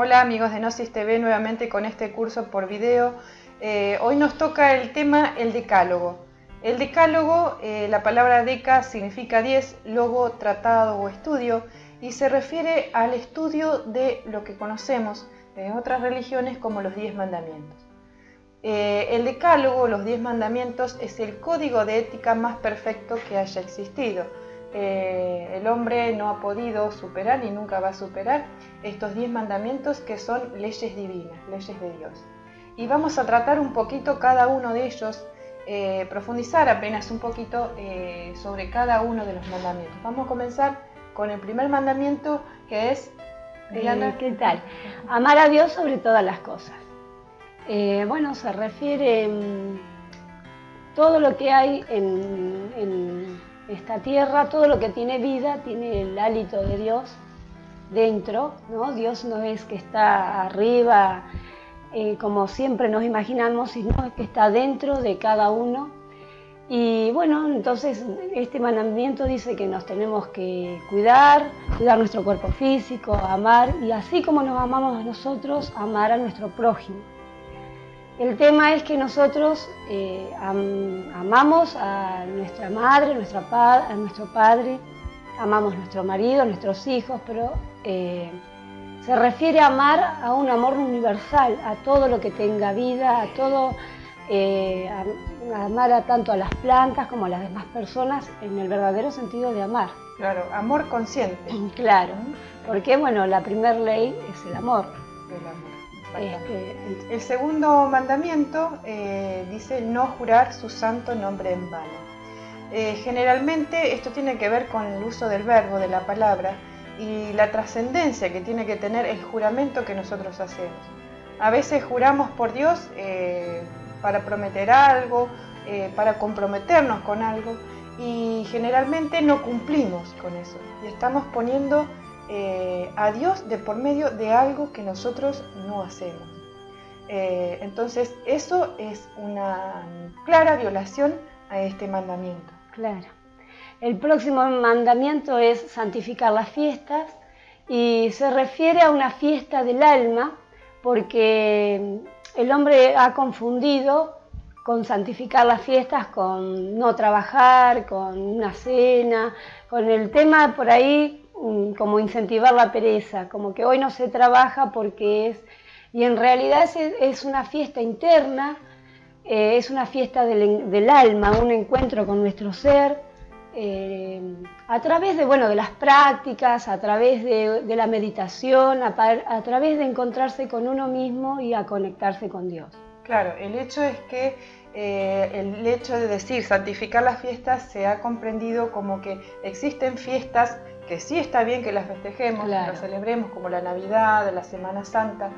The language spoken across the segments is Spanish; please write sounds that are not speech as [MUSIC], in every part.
Hola amigos de Gnosis TV, nuevamente con este curso por video. Eh, hoy nos toca el tema el decálogo. El decálogo, eh, la palabra deca significa 10, logo, tratado o estudio y se refiere al estudio de lo que conocemos en otras religiones como los 10 mandamientos. Eh, el decálogo, los 10 mandamientos, es el código de ética más perfecto que haya existido eh, el hombre no ha podido superar ni nunca va a superar estos diez mandamientos que son leyes divinas, leyes de Dios. Y vamos a tratar un poquito cada uno de ellos, eh, profundizar apenas un poquito eh, sobre cada uno de los mandamientos. Vamos a comenzar con el primer mandamiento que es... ¿Qué tal? Amar a Dios sobre todas las cosas. bueno, se refiere todo lo que hay en esta tierra, todo lo que tiene vida, tiene el hálito de Dios dentro, ¿no? Dios no es que está arriba, eh, como siempre nos imaginamos, sino que está dentro de cada uno. Y bueno, entonces este mandamiento dice que nos tenemos que cuidar, cuidar nuestro cuerpo físico, amar, y así como nos amamos a nosotros, amar a nuestro prójimo. El tema es que nosotros eh, amamos a nuestra madre, a nuestro padre, amamos a nuestro marido, a nuestros hijos, pero eh, se refiere a amar a un amor universal, a todo lo que tenga vida, a todo, eh, amar a tanto a las plantas como a las demás personas en el verdadero sentido de amar. Claro, amor consciente. [CLEARS THROAT] Claro, porque bueno, la primera ley es el amor. El amor. Este, el segundo mandamiento eh, dice no jurar su santo nombre en vano. Eh, generalmente esto tiene que ver con el uso del verbo, de la palabra, y la trascendencia que tiene que tener el juramento que nosotros hacemos. A veces juramos por Dios eh, para prometer algo, para comprometernos con algo, y generalmente no cumplimos con eso. Y estamos poniendo eh, a Dios de por medio de algo que nosotros no hacemos. Eh, entonces eso es una clara violación a este mandamiento. Claro. El próximo mandamiento es santificar las fiestas y se refiere a una fiesta del alma porque el hombre ha confundido con santificar las fiestas con no trabajar, con una cena, con el tema por ahí como incentivar la pereza, como que hoy no se trabaja porque es... Y en realidad es, una fiesta interna, eh, es una fiesta del, alma, un encuentro con nuestro ser, eh, a través de, bueno, de las prácticas, a través de, la meditación, a, través de encontrarse con uno mismo y a conectarse con Dios. Claro, el hecho es que eh, el hecho de decir santificar las fiestas se ha comprendido como que existen fiestas que sí está bien que las festejemos, las celebremos como la Navidad, la Semana Santa,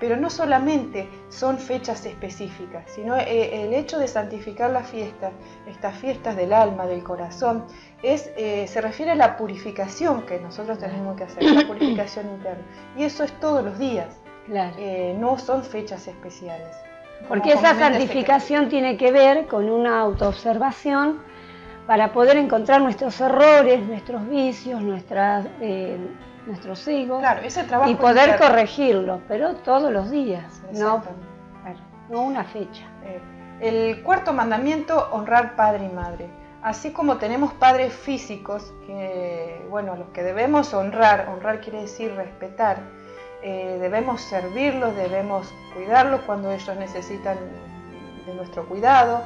pero no solamente son fechas específicas, sino eh, el hecho de santificar la fiesta, estas fiestas del alma, del corazón, es, eh, se refiere a la purificación que nosotros tenemos que hacer, la purificación interna. Y eso es todos los días, eh, no son fechas especiales. Porque esa santificación tiene que ver con una autoobservación para poder encontrar nuestros errores, nuestros vicios, nuestras, eh, nuestros egos y poder corregirlos, pero todos los días, no, no una fecha. Eh, el cuarto mandamiento, honrar padre y madre. Así como tenemos padres físicos, que, bueno, los que debemos honrar, honrar quiere decir respetar, eh, debemos servirlos, debemos cuidarlos cuando ellos necesitan de nuestro cuidado,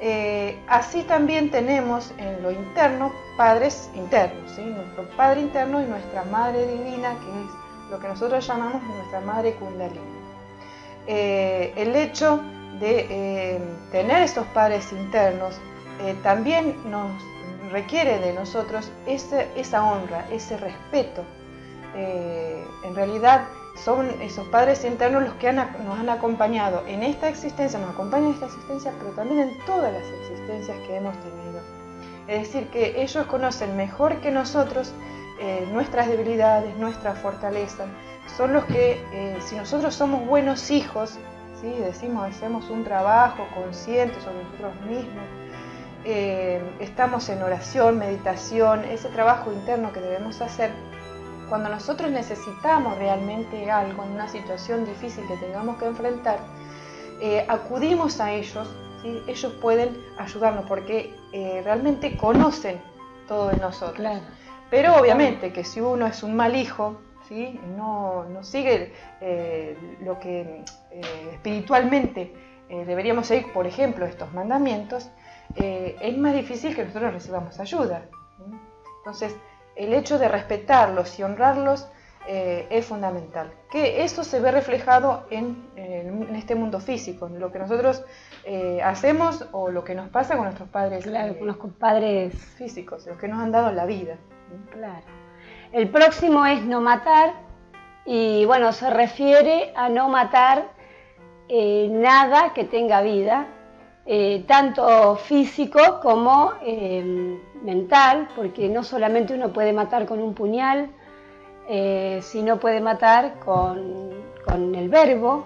eh, así también tenemos en lo interno padres internos, nuestro padre interno y nuestra madre divina, que es lo que nosotros llamamos nuestra madre kundalini. Eh, el hecho de tener estos padres internos también nos requiere de nosotros esa honra, ese respeto. En realidad son esos padres internos los que nos han acompañado en esta existencia, nos acompañan en esta existencia, pero también en todas las existencias que hemos tenido. Es decir, que ellos conocen mejor que nosotros eh, nuestras debilidades, nuestra fortaleza. Son los que, eh, si nosotros somos buenos hijos, ¿sí? decimos, hacemos un trabajo consciente sobre nosotros mismos, eh, estamos en oración, meditación, ese trabajo interno que debemos hacer, cuando nosotros necesitamos realmente algo en una situación difícil que tengamos que enfrentar, eh, acudimos a ellos, ellos pueden ayudarnos porque eh, realmente conocen todo de nosotros. Pero obviamente que si uno es un mal hijo, ¿sí? no, no sigue eh, lo que espiritualmente deberíamos seguir, por ejemplo, estos mandamientos, es más difícil que nosotros recibamos ayuda. Entonces, el hecho de respetarlos y honrarlos eh, es fundamental. Que eso se ve reflejado en, este mundo físico, en lo que nosotros eh, hacemos o lo que nos pasa con nuestros padres. Claro, con los físicos, los que nos han dado la vida. Claro. El próximo es no matar y bueno, se refiere a no matar eh, nada que tenga vida, tanto físico como mental, porque no solamente uno puede matar con un puñal, eh, sino puede matar con, el verbo,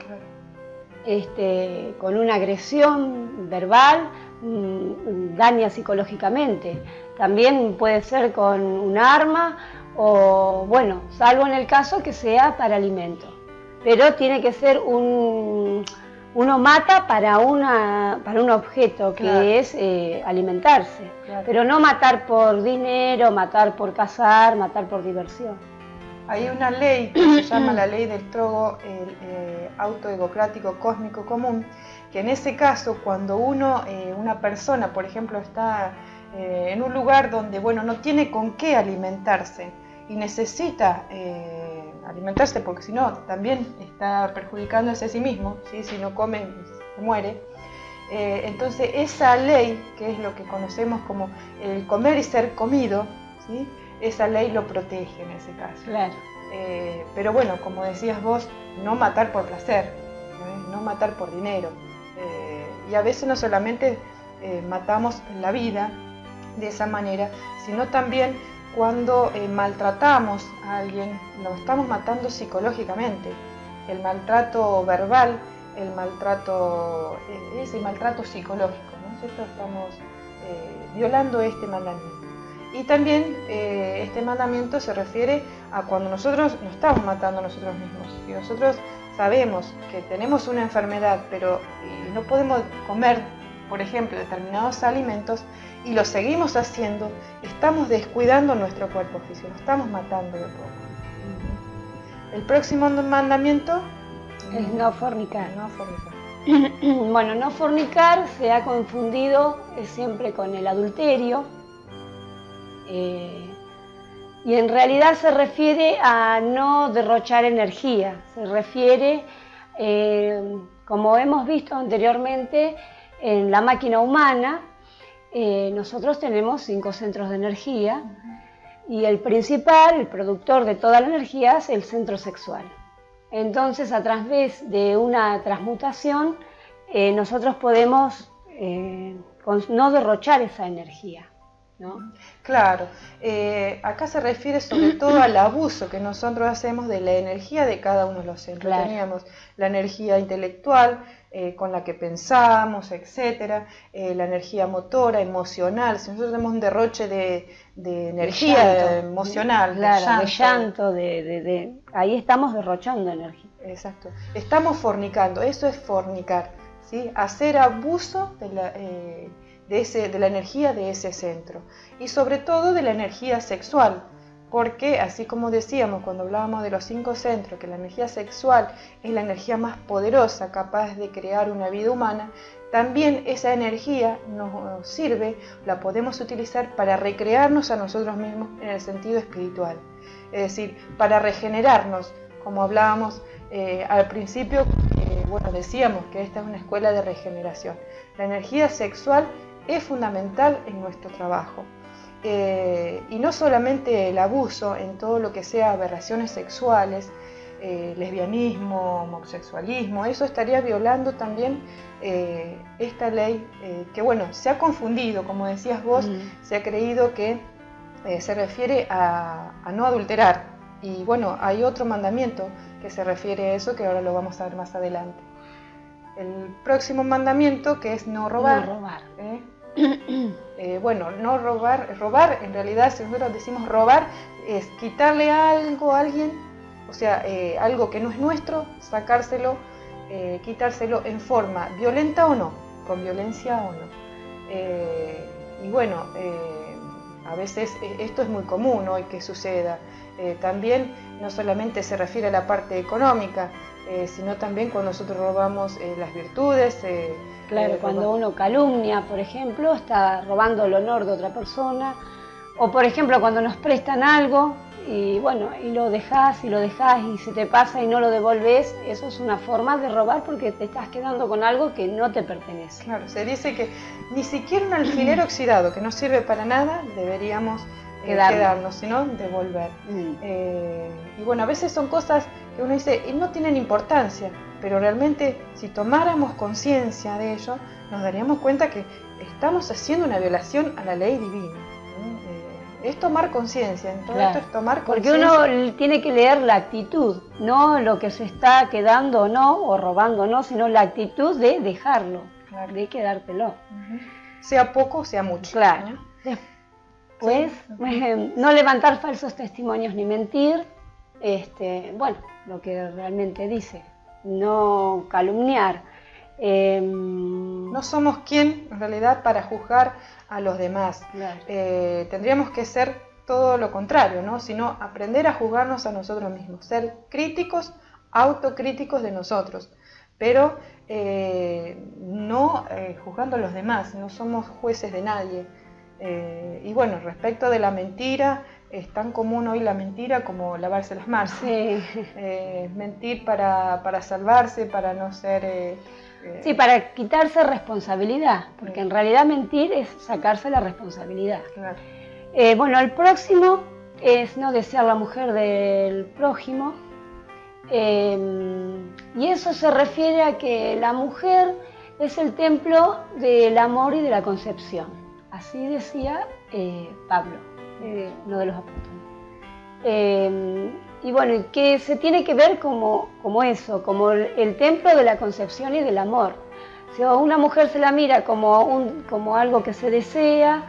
este, con una agresión verbal, mm, daña psicológicamente. También puede ser con un arma o, bueno, salvo en el caso que sea para alimento. Pero tiene que ser un, uno mata para, una, para un objeto que es eh, alimentarse, pero no matar por dinero, matar por cazar, matar por diversión. Hay una ley que se [CLEARS THROAT] llama la ley del trogo el, eh, autoegocrático cósmico común, que en ese caso cuando uno, eh, una persona, por ejemplo, está en un lugar donde bueno, no tiene con qué alimentarse y necesita alimentarse, porque si no, también está perjudicándose a sí mismo, ¿sí? si no come, se muere. Eh, entonces, esa ley, que es lo que conocemos como el comer y ser comido, ¿sí? esa ley lo protege en ese caso. Claro. Eh, pero bueno, como decías vos, no matar por placer, no matar por dinero. Eh, y a veces no solamente matamos la vida de esa manera, sino también cuando eh, maltratamos a alguien, lo estamos matando psicológicamente. El maltrato verbal, el maltrato, eh, ese maltrato psicológico, nosotros estamos eh, violando este mandamiento. Y también este mandamiento se refiere a cuando nosotros nos estamos matando a nosotros mismos. Y nosotros sabemos que tenemos una enfermedad, pero no podemos comer, por ejemplo, determinados alimentos, y lo seguimos haciendo, estamos descuidando nuestro cuerpo físico, estamos matando de poco. El próximo mandamiento es no fornicar. No fornicar. [CLEARS THROAT] bueno, no fornicar se ha confundido siempre con el adulterio. Eh, y en realidad se refiere a no derrochar energía, se refiere, eh, como hemos visto anteriormente, en la máquina humana, eh, nosotros tenemos cinco centros de energía y el principal, el productor de toda la energía es el centro sexual. Entonces, a través de una transmutación, eh, nosotros podemos eh, no derrochar esa energía. ¿no? Claro, acá se refiere sobre todo al abuso que nosotros hacemos de la energía de cada uno de los centros. Teníamos la energía intelectual, eh, con la que pensamos, etcétera, eh, la energía motora, emocional. Si nosotros tenemos un derroche de, energía emocional, de llanto, de, ahí estamos derrochando energía. Exacto. Estamos fornicando, eso es fornicar, ¿sí? hacer abuso de la, eh, de la energía de ese centro y sobre todo de la energía sexual porque así como decíamos cuando hablábamos de los cinco centros, que la energía sexual es la energía más poderosa capaz de crear una vida humana, también esa energía nos sirve, la podemos utilizar para recrearnos a nosotros mismos en el sentido espiritual. Es decir, para regenerarnos, como hablábamos eh, al principio, eh, bueno, decíamos que esta es una escuela de regeneración. La energía sexual es fundamental en nuestro trabajo. Eh, y no solamente el abuso en todo lo que sea aberraciones sexuales, eh, lesbianismo, homosexualismo, eso estaría violando también eh, esta ley que, bueno, se ha confundido, como decías vos, mm. se ha creído que se refiere a, a, no adulterar. Y bueno, hay otro mandamiento que se refiere a eso que ahora lo vamos a ver más adelante. El próximo mandamiento que es no robar. No robar. [CLEARS THROAT] Eh, bueno, no robar, robar en realidad si nosotros decimos robar es quitarle algo a alguien, o sea, eh, algo que no es nuestro, sacárselo, eh, quitárselo en forma violenta o no, con violencia o no. y bueno, a veces esto es muy común hoy que suceda. también no solamente se refiere a la parte económica, sino también cuando nosotros robamos las virtudes, Claro, eh, cuando uno calumnia, por ejemplo, está robando el honor de otra persona. O por ejemplo, cuando nos prestan algo y bueno, y lo dejas y lo dejas y se te pasa y no lo devolves, eso es una forma de robar porque te estás quedando con algo que no te pertenece. Claro, se dice que ni siquiera un alfiler oxidado que no sirve para nada deberíamos eh, quedarnos, sino devolver. Mm. Eh, y bueno, a veces son cosas que uno dice, y no tienen importancia, pero realmente si tomáramos conciencia de ello, nos daríamos cuenta que estamos haciendo una violación a la ley divina. Eh, es tomar conciencia, en todo esto es tomar conciencia. Porque uno tiene que leer la actitud, no lo que se está quedando o no, o robando o no, sino la actitud de dejarlo, de quedártelo. Sea poco, sea mucho. Claro. Pues [LAUGHS] no levantar falsos testimonios ni mentir, este, bueno, lo que realmente dice no calumniar. Em, no somos quien en realidad para juzgar a los demás. Eh, tendríamos que ser todo lo contrario, ¿no? sino aprender a juzgarnos a nosotros mismos, ser críticos, autocríticos de nosotros, pero eh, no eh, juzgando a los demás, no somos jueces de nadie. y bueno, respecto de la mentira, es tan común hoy la mentira como lavarse las manos. [LAUGHS] Eh, mentir para, salvarse, para no ser... Eh, eh, sí, para quitarse responsabilidad, porque en realidad mentir es sacarse la responsabilidad. bueno, el próximo es no desear la mujer del prójimo, y eso se refiere a que la mujer es el templo del amor y de la concepción. Así decía Pablo eh, de los apóstoles. Eh, y bueno, que se tiene que ver como, eso, como el, templo de la concepción y del amor. Si una mujer se la mira como, algo que se desea,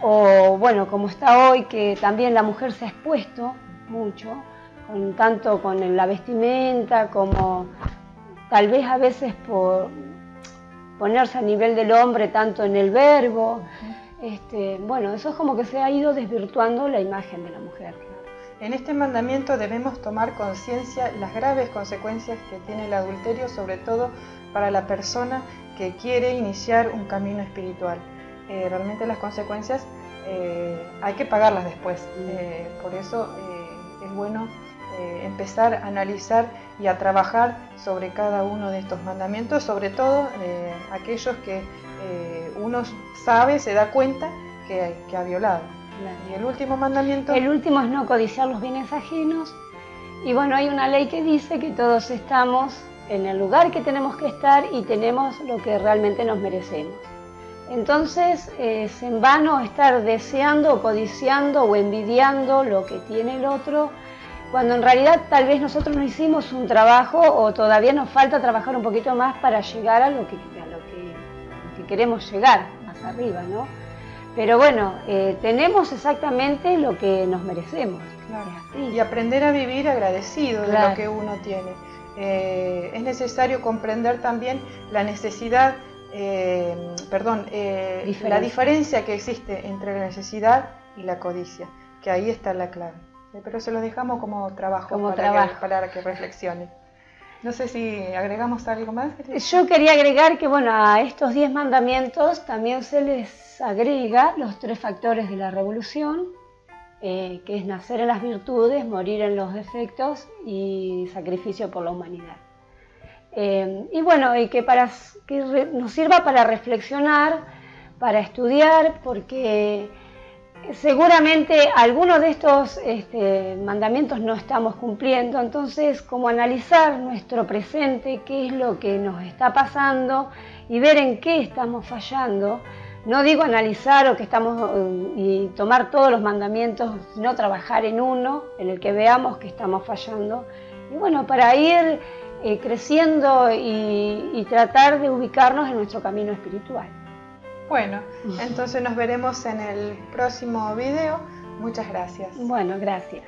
o bueno, como está hoy, que también la mujer se ha expuesto mucho, tanto con la vestimenta como tal vez a veces por ponerse a nivel del hombre, tanto en el verbo. Este, bueno, eso es como que se ha ido desvirtuando la imagen de la mujer. En este mandamiento debemos tomar conciencia las graves consecuencias que tiene el adulterio, sobre todo para la persona que quiere iniciar un camino espiritual. Eh, realmente las consecuencias eh, hay que pagarlas después. Eh, por eso es bueno empezar a analizar y a trabajar sobre cada uno de estos mandamientos, sobre todo aquellos que eh, uno sabe, se da cuenta que, ha violado. Y el último mandamiento... El último es no codiciar los bienes ajenos. Y bueno, hay una ley que dice que todos estamos en el lugar que tenemos que estar y tenemos lo que realmente nos merecemos. Entonces es en vano estar deseando o codiciando o envidiando lo que tiene el otro, cuando en realidad tal vez nosotros no hicimos un trabajo o todavía nos falta trabajar un poquito más para llegar a lo que queremos llegar más arriba, ¿no? Pero bueno, eh, tenemos exactamente lo que nos merecemos. Y aprender a vivir agradecido de lo que uno tiene. Eh, es necesario comprender también la necesidad, eh, perdón, la diferencia que existe entre la necesidad y la codicia, que ahí está la clave. Pero se lo dejamos como trabajo, para, trabajo. para que reflexione. No sé si agregamos algo más. Yo quería agregar que bueno, a estos diez mandamientos también se les agrega los tres factores de la revolución, eh, que es nacer en las virtudes, morir en los defectos y sacrificio por la humanidad. Eh, y bueno, y que, para, que nos sirva para reflexionar, para estudiar, porque seguramente algunos de estos este, mandamientos no estamos cumpliendo, entonces como analizar nuestro presente, qué es lo que nos está pasando y ver en qué estamos fallando. No digo analizar o que estamos eh, y tomar todos los mandamientos, sino trabajar en uno en el que veamos que estamos fallando. Y bueno, para ir eh, creciendo y tratar de ubicarnos en nuestro camino espiritual. Bueno, entonces nos veremos en el próximo video. Muchas gracias. Bueno, gracias.